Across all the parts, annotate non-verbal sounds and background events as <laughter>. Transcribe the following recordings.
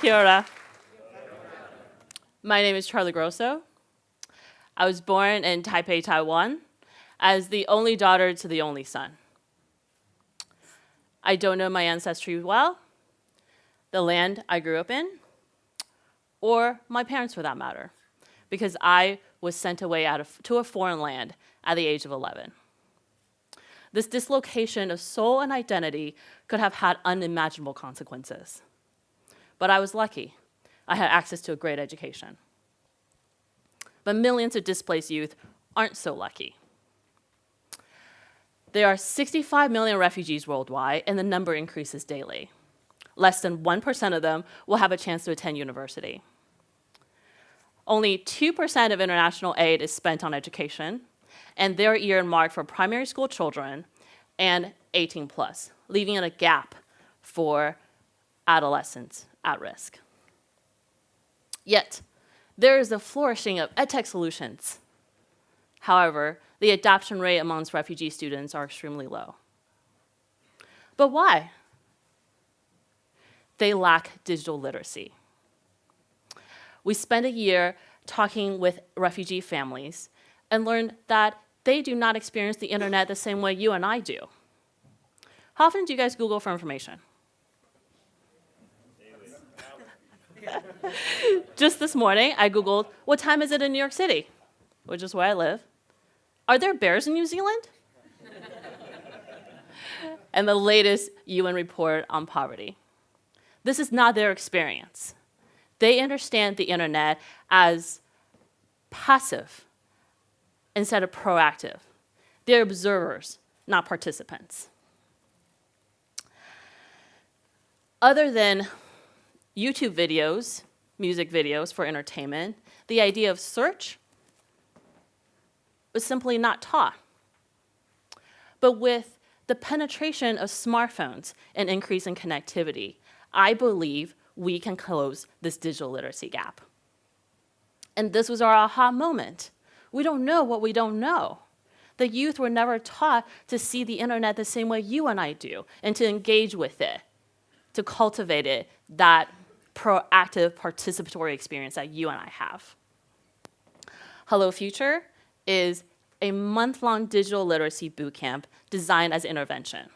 Kia ora. My name is Charlie Grosso. I was born in Taipei, Taiwan, as the only daughter to the only son. I don't know my ancestry well, the land I grew up in, or my parents for that matter, because I was sent away out of, to a foreign land at the age of 11. This dislocation of soul and identity could have had unimaginable consequences. But I was lucky. I had access to a great education. But millions of displaced youth aren't so lucky. There are 65 million refugees worldwide, and the number increases daily. Less than 1% of them will have a chance to attend university. Only 2% of international aid is spent on education, and they're earmarked for primary school children and 18 plus, leaving a gap for adolescents at risk. Yet, there is a flourishing of edtech solutions. However, the adoption rate amongst refugee students are extremely low. But why? They lack digital literacy. We spent a year talking with refugee families and learned that they do not experience the internet the same way you and I do. How often do you guys Google for information? <laughs> Just this morning, I Googled, what time is it in New York City? Which is where I live. Are there bears in New Zealand? <laughs> and the latest UN report on poverty. This is not their experience. They understand the internet as passive instead of proactive. They're observers, not participants. Other than YouTube videos, music videos for entertainment, the idea of search was simply not taught. But with the penetration of smartphones and increase in connectivity, I believe we can close this digital literacy gap. And this was our aha moment. We don't know what we don't know. The youth were never taught to see the internet the same way you and I do and to engage with it, to cultivate it, that proactive participatory experience that you and I have. Hello Future is a month-long digital literacy bootcamp designed as intervention.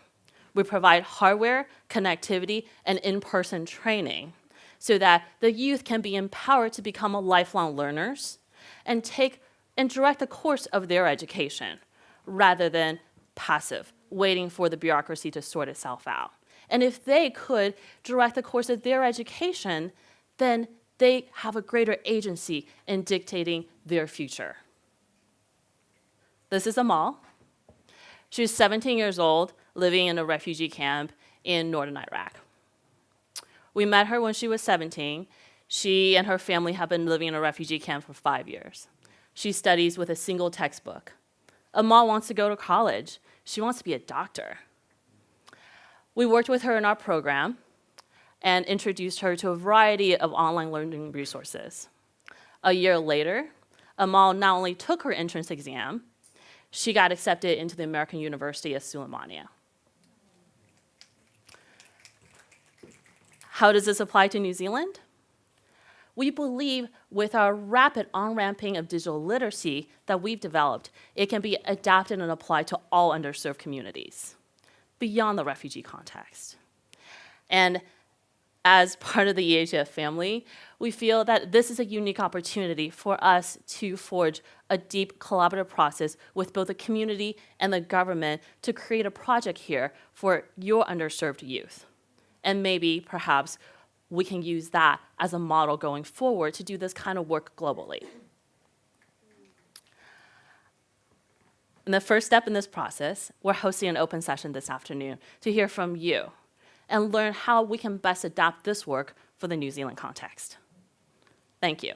We provide hardware, connectivity, and in-person training so that the youth can be empowered to become lifelong learners and take and direct the course of their education rather than passive, waiting for the bureaucracy to sort itself out. And if they could direct the course of their education, then they have a greater agency in dictating their future. This is Amal. She was 17 years old, living in a refugee camp in northern Iraq. We met her when she was 17. She and her family have been living in a refugee camp for five years. She studies with a single textbook. Amal wants to go to college. She wants to be a doctor. We worked with her in our program and introduced her to a variety of online learning resources. A year later, Amal not only took her entrance exam, she got accepted into the American University of Sulaymaniyah. How does this apply to New Zealand? We believe with our rapid on-ramping of digital literacy that we've developed, it can be adapted and applied to all underserved communities beyond the refugee context. And as <laughs> part of the EHF family, we feel that this is a unique opportunity for us to forge a deep collaborative process with both the community and the government to create a project here for your underserved youth. And maybe, perhaps, we can use that as a model going forward to do this kind of work globally. And the first step in this process, we're hosting an open session this afternoon to hear from you and learn how we can best adapt this work for the New Zealand context. Thank you.